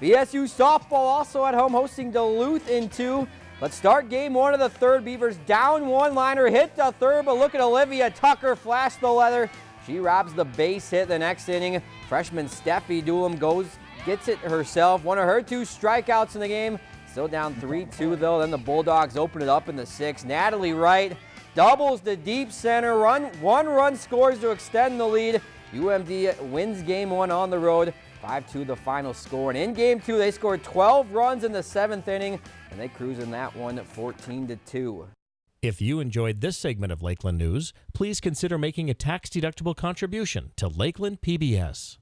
BSU softball also at home hosting Duluth in two. Let's start game one of the third. Beavers down one liner, hit the third, but look at Olivia Tucker flash the leather. She robs the base hit the next inning. Freshman Steffi Doolum goes, gets it herself. One of her two strikeouts in the game. Still down 3-2 though. Then the Bulldogs open it up in the sixth. Natalie Wright doubles the deep center. Run one run scores to extend the lead. UMD wins game one on the road. 5-2 the final score. And in game two, they scored 12 runs in the seventh inning, and they cruise in that one 14-2. If you enjoyed this segment of Lakeland News, please consider making a tax-deductible contribution to Lakeland PBS.